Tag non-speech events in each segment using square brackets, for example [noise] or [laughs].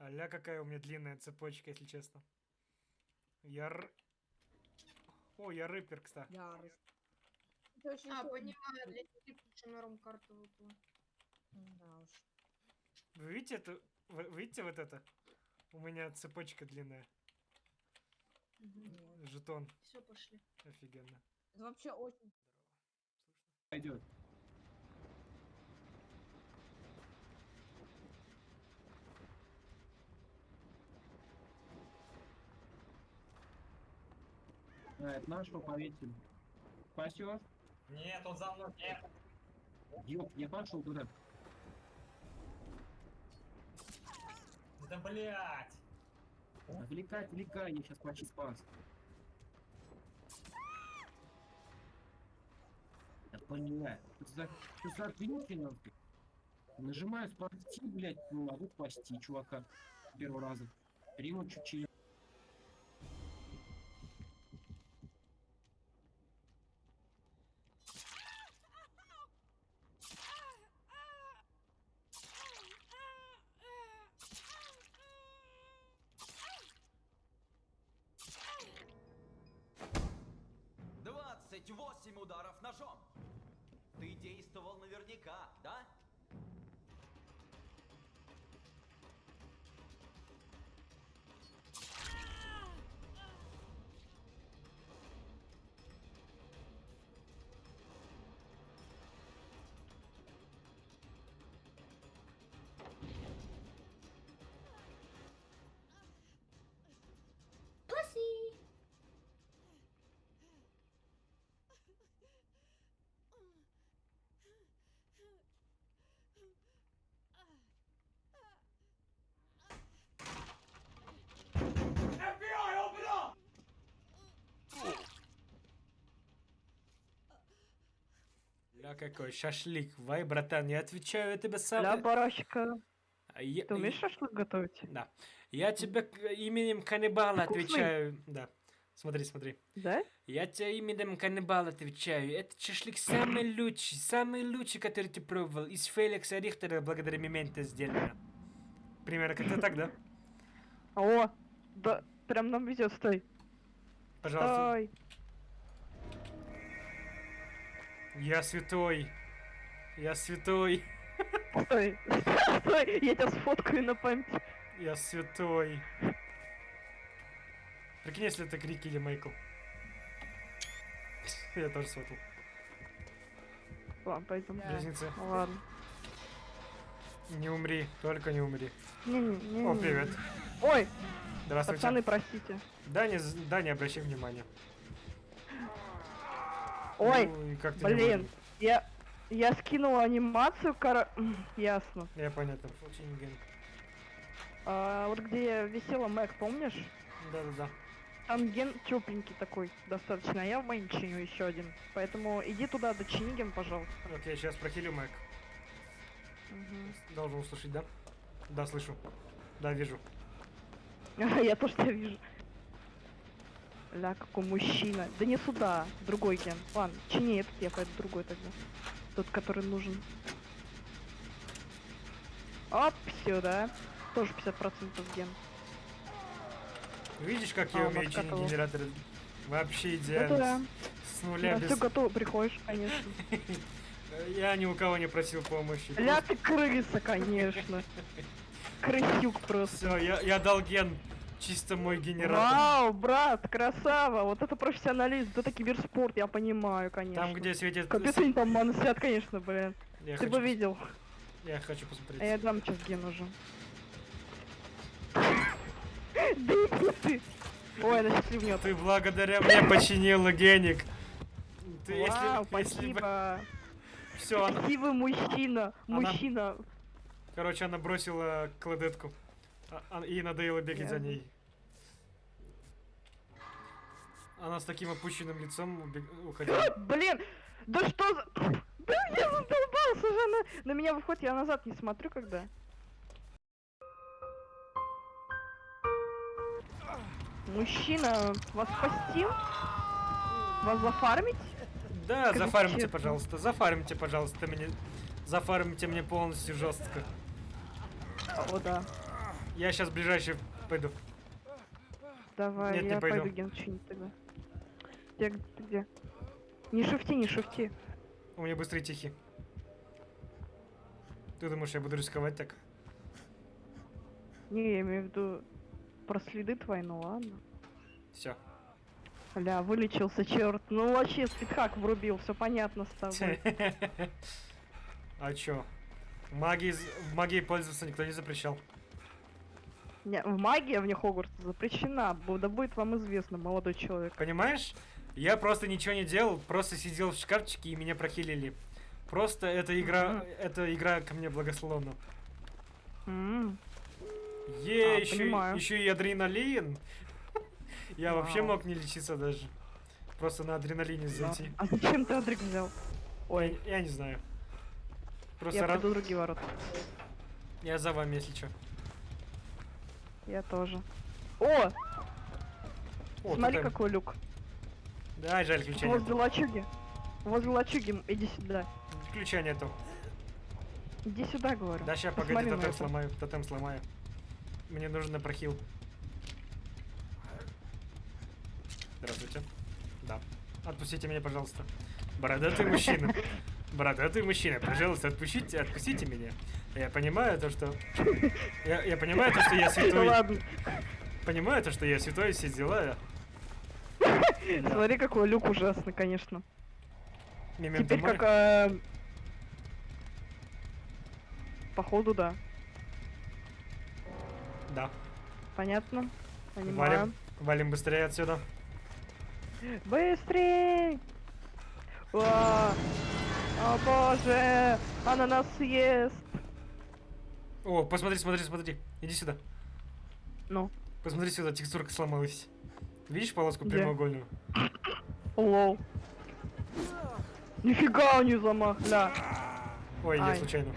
Аля, какая у меня длинная цепочка, если честно. Я р... О, я рэпер, кстати. Ярый. Это очень А, понимаю, для них лучше норм карту выпала. Да уж. Вы видите это? Вы видите вот это? У меня цепочка длинная. Жетон. Все, пошли. Офигенно. Это вообще очень... Пойдет. А, это нашего повесили. Спасешь? Нет, он за мной. Нет. Ёп, я пошел туда. Да блять. Отвлекай, отвлекай, я сейчас почти спас. Я поняла. Что за, что за нахуй? Нажимаю спасти, блядь, не могу спасти чувака. Первого раза. Риму чуть-чуть. Наверняка, да? Ля какой шашлик. Вай, братан, я отвечаю, я тебе сам... Ля, барашка, А я- ты умеешь шашлык готовить? Да. Я тебе именем каннибала Вкусный? отвечаю. Да. Смотри, смотри. Да? Я тебе именем каннибала отвечаю. Этот шашлык самый [clears throat] лучший, самый лучший, который ты пробовал. Из Феликса Рихтера благодаря Мементо сделано. Примерно как-то так, да? О, да, прям нам везет, стой. Пожалуйста. Стой. Я святой. Я святой. Стой. [laughs] Стой, я тебя сфоткаю на память. Я святой. Прикинь, если это Крик или Майкл. Я тоже сфотал. Ладно, пойдем. Близнецы. Ладно. Не умри, только не умри. Не-не-не. О, привет. Ой, Здравствуйте. пацаны, простите. Да, не, да, не обращай внимания. Ой, Ну, как блин, я... Я скинула анимацию, кора... М, [laughs] Ясно. Я понятно. Очень ген. А, вот где висела Мэг, помнишь? Да-да-да. Там ген тепленький такой достаточно, а я в мейн чиню еще один. Поэтому иди туда, дочини ген, пожалуйста. Окей, сейчас прохилю Мэг. Мгм. Должен услышать, да? Да, слышу. Да, вижу. [laughs] Я тоже тебя вижу. Ля, какой мужчина. Да не сюда, другой ген. Ладно, чини этот, я пойду другой тогда. Тот, который нужен. Оп, сюда. Тоже 50% ген. Видишь, как А, я умею чинить готово. генераторы? Вообще Да, идеально. да. С нуля На без... все готово, приходишь, конечно. [laughs] Я ни у кого не просил помощи. Ля, ты крыса, конечно. [laughs] Крысюк просто. Все, я, я дал ген. Чисто мой генератор. Вау, брат, красава! Вот это профессионализм, это киберспорт, я понимаю, конечно. Там, где светит... Капец, они там манусят, конечно, блин. Я Ты хочу, бы видел. я хочу посмотреть. А я дам сейчас ген уже. [laughs] Да ты! Ой, она счастливнет. Ты благодаря мне починила геник. Ты, Вау, спасибо. Все, она... Красивый мужчина. Мужчина. Короче, она бросила кладетку. А- а- и надоело бегать за Ясно. ней. Она с таким опущенным лицом убег- уходила. [laughs] Блин, да что за... [laughs] Да я задолбался же, она на меня выходит, я назад не смотрю, когда. Мужчина, вас спасти? Вас зафармить? Да, Скажи зафармите, честно. пожалуйста. Зафармите, пожалуйста, мне. Зафармите мне полностью жестко. О, да. Я сейчас ближайший пойду. Давай, Нет, не я пойду. пойду ген чинить тогда. Где, ты где? Не шифти, не шифти. У меня быстрый тихий. Ты думаешь, я буду рисковать так? Не, я имею в виду про следы твои, ну ладно. Все. Ля, вылечился, черт. Ну вообще спидхак врубил, все понятно с тобой. [laughs] А чё? Магией, в магией пользоваться никто не запрещал. Не, в магии вне Хогвартса запрещена. Да будет вам известно, молодой человек. Понимаешь? Я просто ничего не делал, просто сидел в шкафчике и меня прохилили. Просто эта игра, Мгм. эта игра ко мне благословна. М, Е, А, еще, понимаю. еще и адреналин. [laughs] Я вообще мог не лечиться даже. Просто на адреналине да. зайти. А зачем ты Адрик взял? Ой, я не знаю. Просто Я ра- пойду другие ворота. я за вами, если что. Я тоже. О, О, смотри, э, какой люк. Да, жаль, ключа Возле нету. лачуги. Возле лачуги, иди сюда. Ключа нету. Иди сюда, говорю. Да, сейчас, Посмотри погоди, тотем это. сломаю, тотем сломаю. Мне нужен прохил. Здравствуйте. Да. Отпустите меня, пожалуйста. Бородатый мужчина. [laughs] Бородатый мужчина, пожалуйста, отпустите, отпустите меня. Я понимаю то, что... Я, я понимаю то, что я святой. ладно. Понимаю то, что я святой, все дела. Смотри, какой люк ужасный, конечно. Теперь как... э, Походу, да. Да. Понятно? Понимаю. Валим. Валим быстрее отсюда. Быстрей! О, о боже! Она нас съест! О, посмотри, смотри, смотри. Иди сюда. Ну, Посмотри сюда, текстурка сломалась. Видишь полоску Где? прямоугольную? лол. Нифига у нее замах, ля. Ой, я Ай. случайно.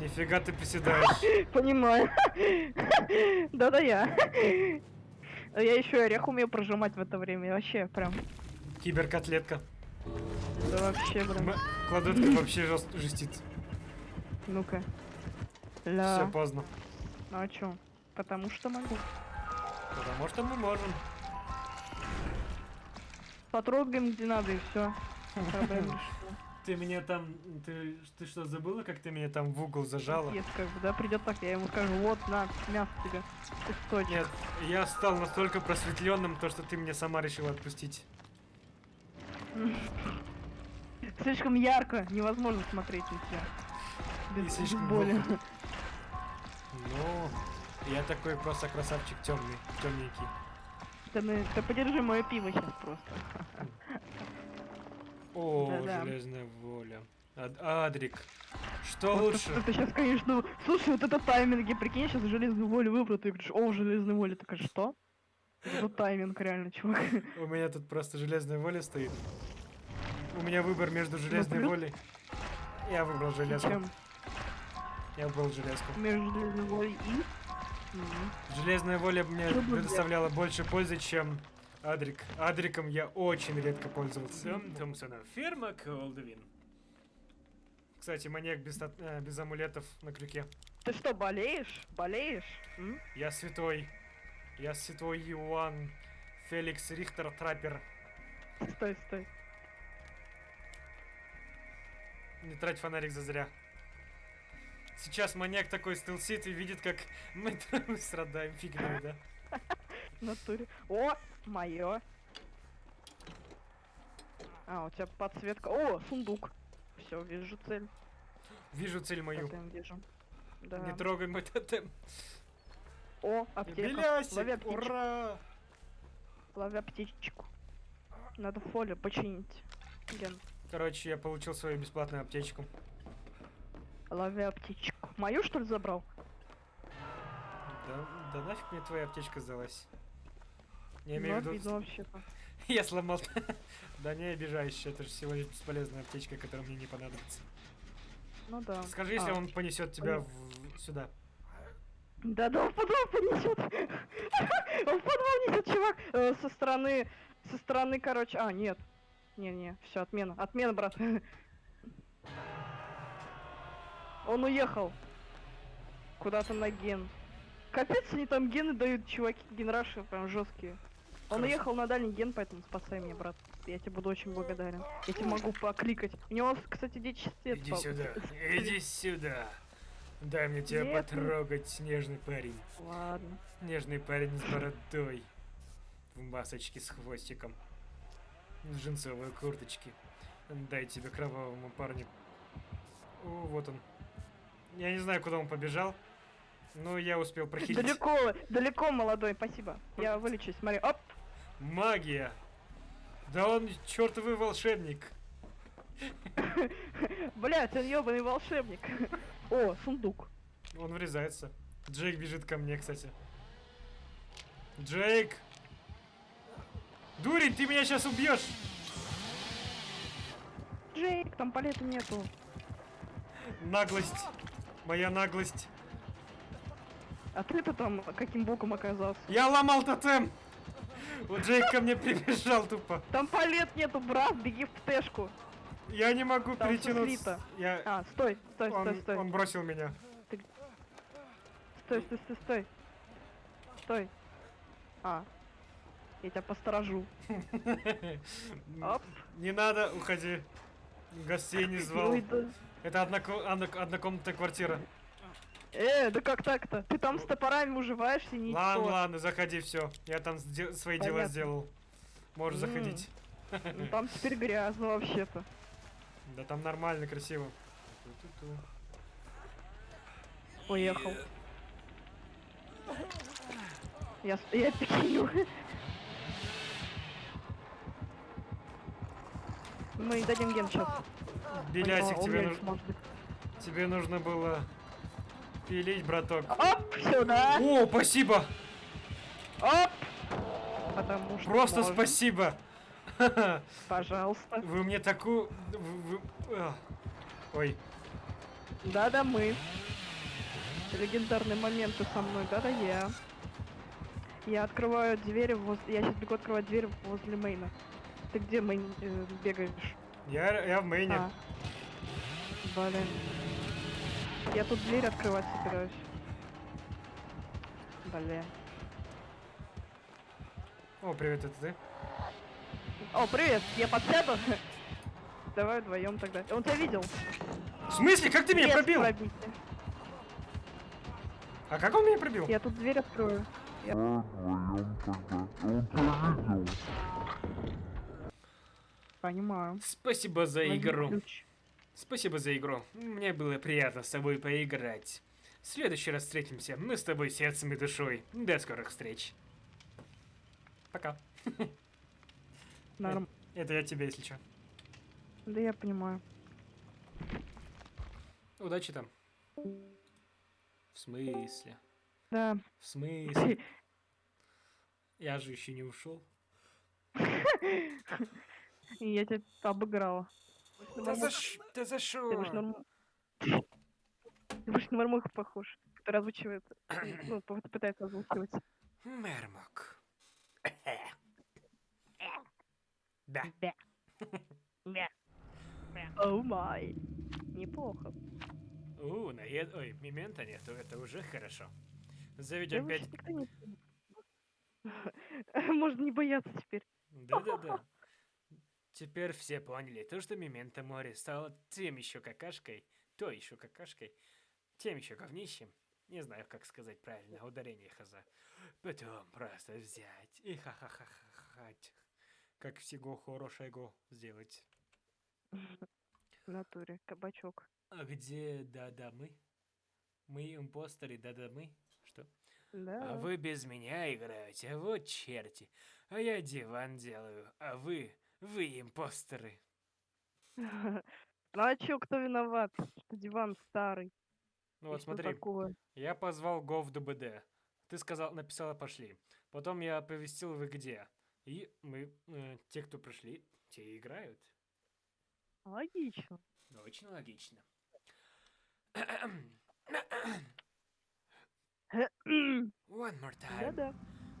Нифига ты приседаешь. [laughs] Понимаю. [laughs] Да-да я. Я еще орех умею прожимать в это время. Вообще, прям. Киберкотлетка. Да вообще, блин. Кладетка вообще жест- жестит. Ну-ка. Все Ля. поздно. Ну а чё? Потому что могу. Потому что мы можем. Потрогаем где надо и все. [laughs] Ты меня там... Ты, ты что, забыла, как ты меня там в угол зажала? Есть как бы, да, придет так, я ему скажу, вот, на, мясо тебе, кусочек. Нет, я стал настолько просветленным, то что ты меня сама решила отпустить. [laughs] Слишком ярко, невозможно смотреть на тебя. И Без, слишком без боли. Ну, я такой просто красавчик темный, темненький. Ты, на- ты подержи мое пиво сейчас просто. О, Да-да. железная воля. Ад- Адрик. Что Вот лучше? Это сейчас, конечно, слушай, вот это тайминги, прикинь, сейчас железную волю выбрал, ты говоришь, о, железная воля, такая, что? Это тайминг, реально, чувак. У меня тут просто железная воля стоит. У меня выбор между железной плюс- волей. Я выбрал железку. Чем Я выбрал железку. между железной волей и... Железная воля мне предоставляла больше пользы, чем Адрик. Адриком я очень редко пользовался. Томпсона. Ферма Колдвин. Кстати, маньяк без, э, без амулетов на крюке. Ты что, болеешь? Болеешь? М? Я святой. Я святой Иоанн Феликс Рихтер Траппер. Стой, стой. Не трать фонарик зазря. Сейчас маньяк такой стелсит и видит, как мы [laughs] там страдаем фигней, да? Натуре. О, мое. А, у тебя подсветка. О, сундук. Все, вижу цель. Вижу цель мою. Тотем вижу. Да. Не трогай мой тотем. О, аптека. Лови Белясик, аптечку. ура! Лови аптечку. Надо фолию починить. Ген. Короче, я получил свою бесплатную аптечку. Лови аптечку. Мою, что ли, забрал? Да, да нафиг мне твоя аптечка сдалась. Я имею в виду, вообще-то. [laughs] я сломал. [laughs] Да не обижайся, это же всего лишь бесполезная аптечка, которая мне не понадобится. Ну да. Скажи, если А, он понесет тебя в- сюда. Да, да, он в подвал понесет. [laughs] Он в подвал несет, чувак. Э, Со стороны, со стороны, короче. А, нет. Не-не, все, отмена. Отмена, брат. Он уехал. куда-то на ген. Капец, они там гены дают, чуваки, генраши прям жесткие. Он Хорошо. уехал на дальний ген, поэтому спасай меня, брат. Я тебе буду очень благодарен. Я тебе могу покликать. У него, кстати, дичь цвет. Иди сюда, иди сюда. Дай мне тебя Нет, потрогать, снежный парень. Ладно. Нежный парень с бородой. В масочке с хвостиком. В джинсовой курточке. Дай тебе кровавому парню. О, вот он. Я не знаю, куда он побежал. Но я успел прохилить. Далеко, далеко, молодой, спасибо. Я вылечусь, смотри. Оп! Магия! Да он чертовый волшебник. [laughs] Блять, он ебаный волшебник. О, сундук. Он врезается. Джейк бежит ко мне, кстати. Джейк! Дурень, ты меня сейчас убьешь! Джейк, там палета нету. Наглость. Моя наглость. А ты-то там каким боком оказался? Я ломал тотем! Вот Джейк ко мне прибежал тупо. Там палет нету, брат, беги в птешку. Я не могу Там перетянуться. Я... А, стой, стой, стой, Он, стой. он бросил меня. Стой, стой, стой, стой. Стой. А. Я тебя посторожу. [laughs] Не надо, уходи. Гостей не [laughs] звал. Это одноко- одно- однокомнатная квартира. Э, да как так-то? Ты там с топорами уживаешься, не Ладно, ладно, заходи, все. Я там сде- свои дела сделал. Можешь М. заходить. Ну, там теперь грязно вообще-то. Да там нормально, красиво. Уехал. Я, я пикиню. Мы дадим ген сейчас. Белясик, тебе, умереть нуж- может тебе нужно было пилить, браток. Оп, сюда. О, спасибо! Оп. Потому что Просто можно. спасибо! [laughs] Пожалуйста. Вы мне такую... вы- а. Ой, Да-да, мы. Легендарные моменты со мной, да-да, я. Я открываю двери возле... Я сейчас бегу открывать дверь возле мейна. Ты где, мейн, э, бегаешь? Я, я в мейне. А. Блин. Я тут дверь открывать собираюсь. Блин. О, привет, это ты? О, привет, я подсяду. Давай вдвоем тогда. Он тебя видел. В смысле, как ты меня Без пробил? пробития. А как он меня пробил? Я тут дверь открою. Понимаю. Спасибо за Возьми игру. ключ. Спасибо за игру. Мне было приятно с тобой поиграть. В следующий раз встретимся. Мы с тобой сердцем и душой. До скорых встреч. Пока. [laughs] Норм. Это я тебе, если что. Да я понимаю. Удачи там. В смысле? Да. В смысле? [laughs] Я же еще не ушел. [laughs] И я тебя обыграла. Да за, ш... да за Ты шо? будешь норм... Ты будешь на Мармоха похож, который озвучивает, [clears throat] ну, пытается озвучивать. Мермок. [laughs] Да. [laughs] Оу май. Неплохо. У, наед... Ой, мемента нету, это уже хорошо. Да Заведем никто не [laughs] Можно не бояться теперь. Да-да-да. Теперь все поняли, то, что Мементо море стало тем еще какашкой, то еще какашкой, тем еще говнищем. Не знаю, как сказать правильно, ударение хаза. Потом просто взять и ха-ха-ха-ха-хать. Как всего хорошего сделать. В натуре, кабачок. А где да-да мы? Мы импостеры, да-да мы? Что? А Да. вы без меня играете, вот черти. А я диван делаю, а вы, вы импостеры. [laughs] Ну а чё, кто виноват? Что диван старый. Ну вот смотри, такое? я позвал ДБД. Ты сказал, написала пошли. Потом я оповестил вы где. И мы, э, те, кто пришли, те и играют. Логично. Очень логично. [clears throat] One more time. Да-да.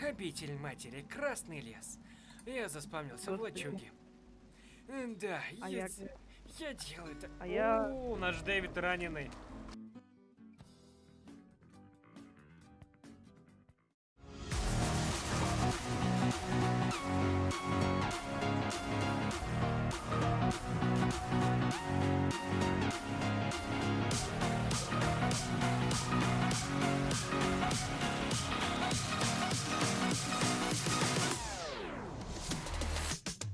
Обитель матери, Красный лес. Я заспавнился в лачуге. Да, А я, я делаю это. А я- О, наш Дэвид раненый.